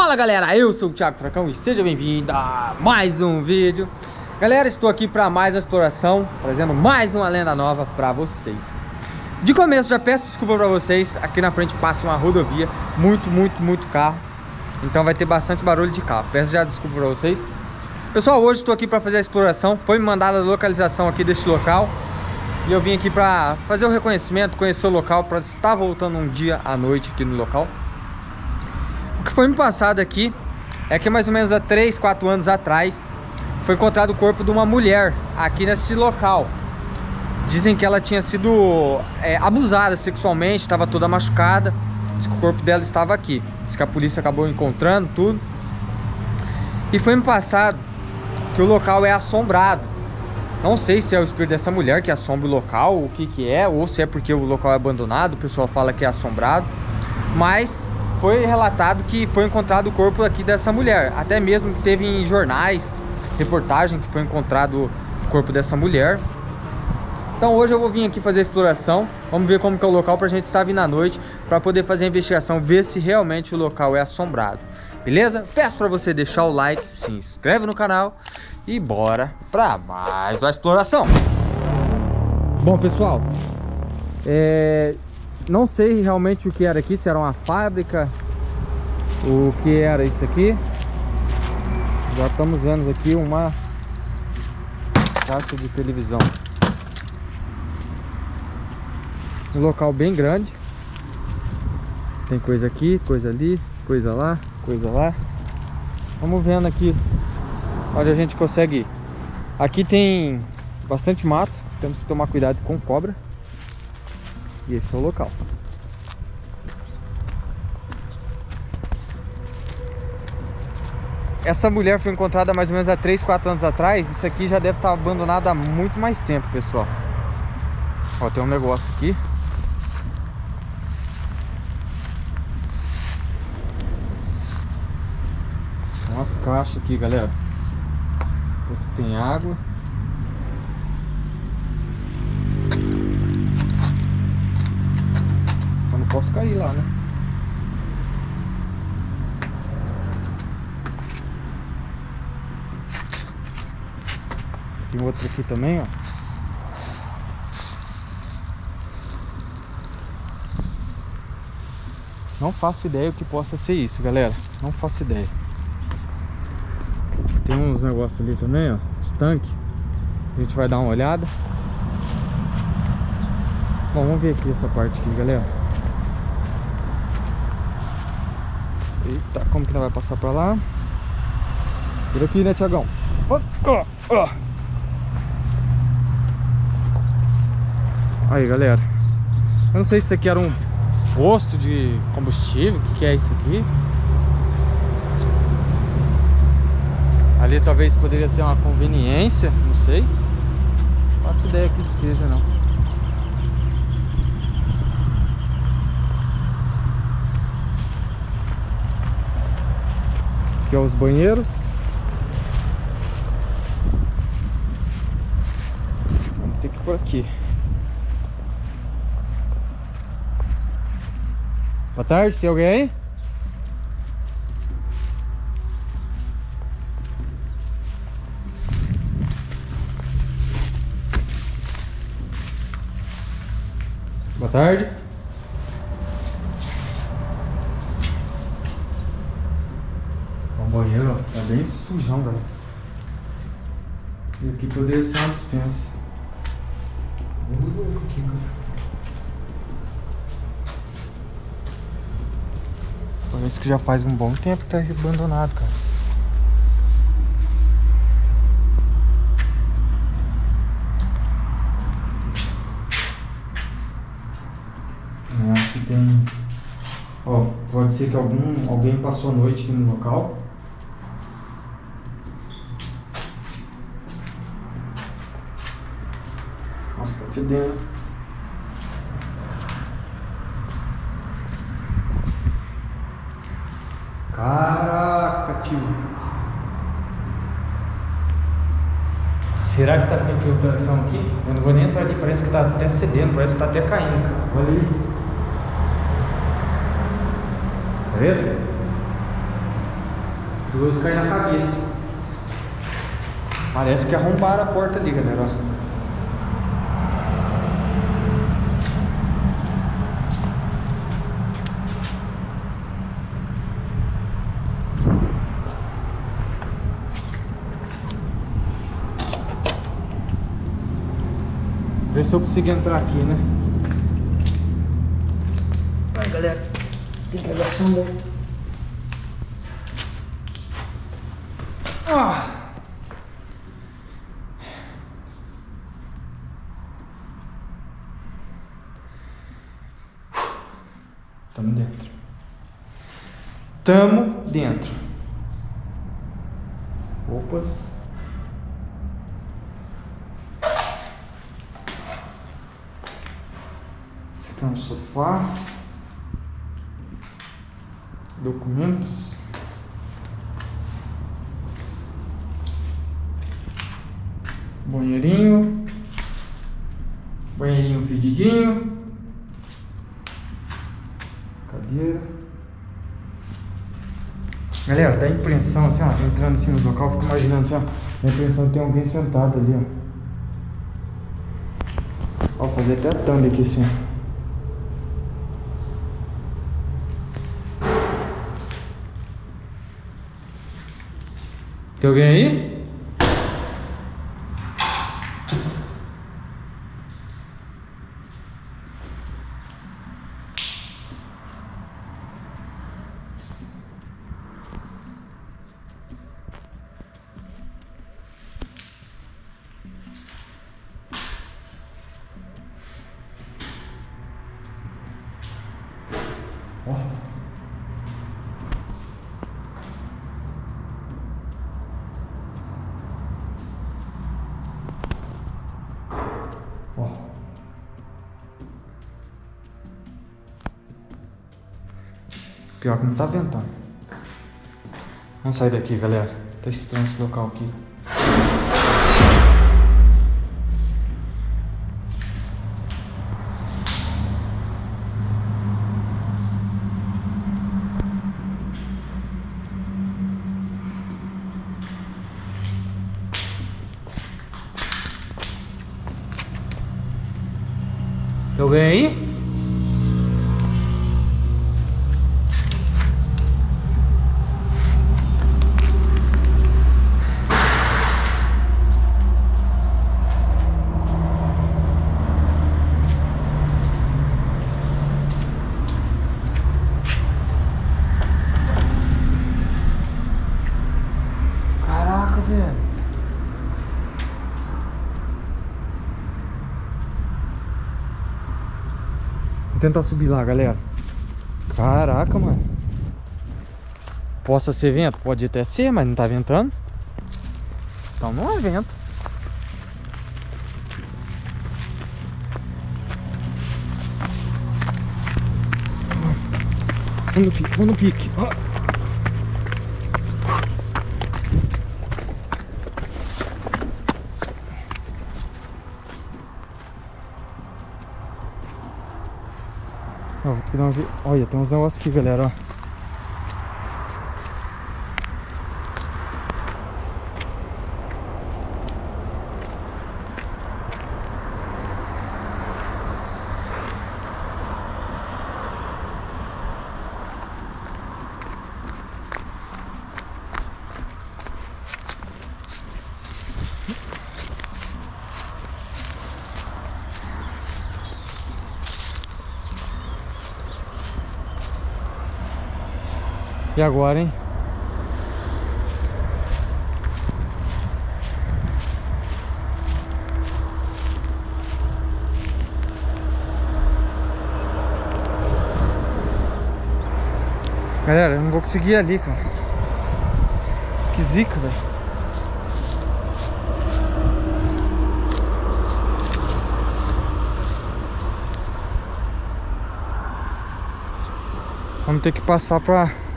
Fala galera, eu sou o Thiago Fracão e seja bem-vindo a mais um vídeo. Galera, estou aqui para mais uma exploração, trazendo mais uma lenda nova para vocês. De começo já peço desculpa para vocês, aqui na frente passa uma rodovia, muito, muito, muito carro Então vai ter bastante barulho de carro, peço já desculpa para vocês. Pessoal, hoje estou aqui para fazer a exploração, foi me mandada a localização aqui deste local E eu vim aqui para fazer o reconhecimento, conhecer o local, para estar voltando um dia à noite aqui no local que foi me passado aqui é que mais ou menos há 3, 4 anos atrás foi encontrado o corpo de uma mulher aqui nesse local. Dizem que ela tinha sido é, abusada sexualmente, estava toda machucada. Diz que o corpo dela estava aqui. Diz que a polícia acabou encontrando tudo. E foi me passado que o local é assombrado. Não sei se é o espírito dessa mulher que assombra o local, o que que é, ou se é porque o local é abandonado, o pessoal fala que é assombrado. Mas foi relatado que foi encontrado o corpo aqui dessa mulher. Até mesmo teve em jornais, reportagem que foi encontrado o corpo dessa mulher. Então hoje eu vou vir aqui fazer a exploração. Vamos ver como que é o local para a gente estar vindo à noite. Para poder fazer a investigação, ver se realmente o local é assombrado. Beleza? Peço para você deixar o like, se inscreve no canal. E bora para mais uma exploração. Bom pessoal, é, não sei realmente o que era aqui, se era uma fábrica, o que era isso aqui. Já estamos vendo aqui uma caixa de televisão. Um local bem grande. Tem coisa aqui, coisa ali, coisa lá, coisa lá. Vamos vendo aqui onde a gente consegue ir. Aqui tem bastante mato, temos que tomar cuidado com cobra. E esse é o local. Essa mulher foi encontrada mais ou menos há 3, 4 anos atrás. Isso aqui já deve estar abandonado há muito mais tempo, pessoal. Ó, tem um negócio aqui. Umas caixas aqui, galera. Parece que tem água. Posso cair lá, né? Tem outro aqui também, ó. Não faço ideia o que possa ser isso, galera. Não faço ideia. Tem uns negócios ali também, ó. Os tanques. A gente vai dar uma olhada. Bom, vamos ver aqui essa parte aqui, galera. Eita, como que não vai passar pra lá? Por aqui, né, Tiagão? Aí, galera. Eu não sei se isso aqui era um posto de combustível. O que, que é isso aqui? Ali talvez poderia ser uma conveniência, não sei. Não faço ideia que seja, não. Aqui ó, os banheiros. Vamos ter que ir por aqui. Boa tarde, tem alguém aí? Boa tarde. Banheiro, ó, tá bem sujão, galera. E aqui poderia ser uma dispensa. Vamos louco aqui, cara. Parece que já faz um bom tempo que tá abandonado, cara. Aqui tem... Ó, pode ser que algum, alguém passou a noite aqui no local. Fedendo. Caraca, tio. Será que tá com infiltração aqui? Eu não vou nem entrar ali, parece que tá até cedendo, parece que tá até caindo, cara. Olha aí. Tá vendo? Perigoso cair na cabeça. Parece que arrombaram a porta ali, galera. Ó. se eu consigo entrar aqui, né? Vai, galera. Tem que agachar muito. Ah! Tamo dentro. Tamo dentro. Opas. É um sofá. Documentos. Banheirinho. Banheirinho fedidinho. Cadeira. Galera, dá impressão assim, ó, entrando assim no local, fico imaginando assim, ó, dá a impressão que tem alguém sentado ali, ó. Ó, fazer até a thumb aqui assim, ó. Tem alguém aí? Pior que não tá ventando. Vamos sair daqui, galera. Tá estranho esse local aqui. Tem alguém aí? Tentar subir lá, galera. Caraca, mano. Possa ser vento? Pode até ser, mas não tá ventando. Então não é vento. Vamos no pique, vamos no pique. Ó. Ó, vou ter que dar vi- Olha, tem uns negócios aqui, galera, ó. E agora, hein? Galera, eu não vou conseguir ir ali, cara. Que zica, velho. Vamos ter que passar pra...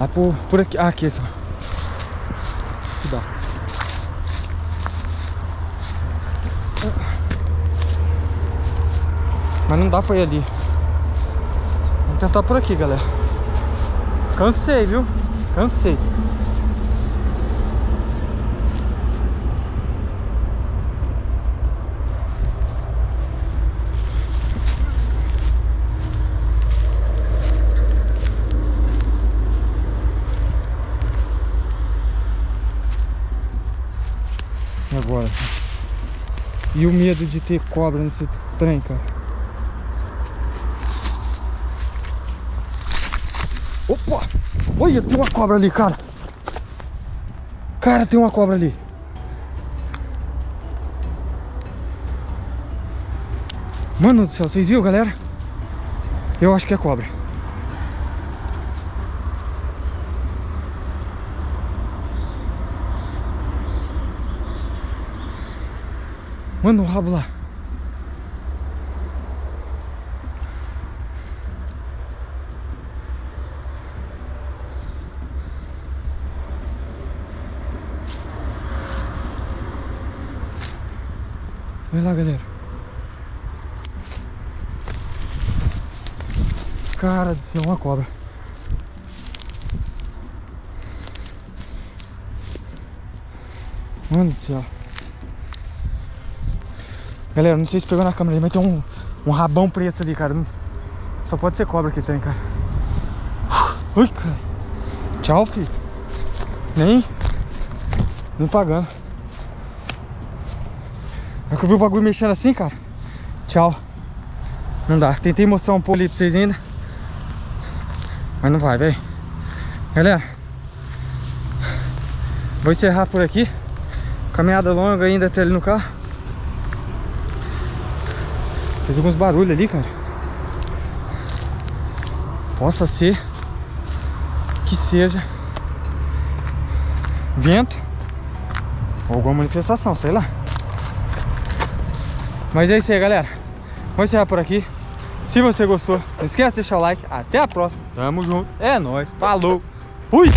Lá por, por aqui. Ah, aqui, aqui. Aqui dá. Mas não dá pra ir ali. Vamos tentar por aqui, galera. Cansei, viu? Cansei. E agora? E o medo de ter cobra nesse trem, cara? Opa! Olha, tem uma cobra ali, cara. Cara, tem uma cobra ali. Mano do céu, vocês viram, galera? Eu acho que é cobra. Manda o rabo lá. Olha lá, galera. Cara do céu, uma cobra. Mano do céu. Galera, não sei se pegou na câmera mas tem um, um rabão preto ali, cara. Só pode ser cobra que tem, cara. Ui, cara. Tchau, filho. Nem. Nem pagando. É que eu vi o bagulho mexendo assim, cara. Tchau. Não dá. Tentei mostrar um pouco ali pra vocês ainda. Mas não vai, velho. Galera. Vou encerrar por aqui. Caminhada longa ainda até ali no carro. Fez alguns barulhos ali, cara. Possa ser que seja vento ou alguma manifestação, sei lá. Mas é isso aí, galera. Vou encerrar por aqui. Se você gostou, não esquece de deixar o like. Até a próxima. Tamo junto. É nóis. Falou. Fui.